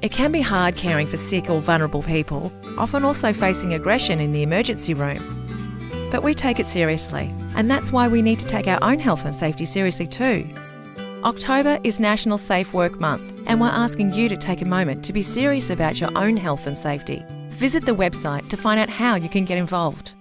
It can be hard caring for sick or vulnerable people, often also facing aggression in the emergency room. But we take it seriously, and that's why we need to take our own health and safety seriously too. October is National Safe Work Month, and we're asking you to take a moment to be serious about your own health and safety. Visit the website to find out how you can get involved.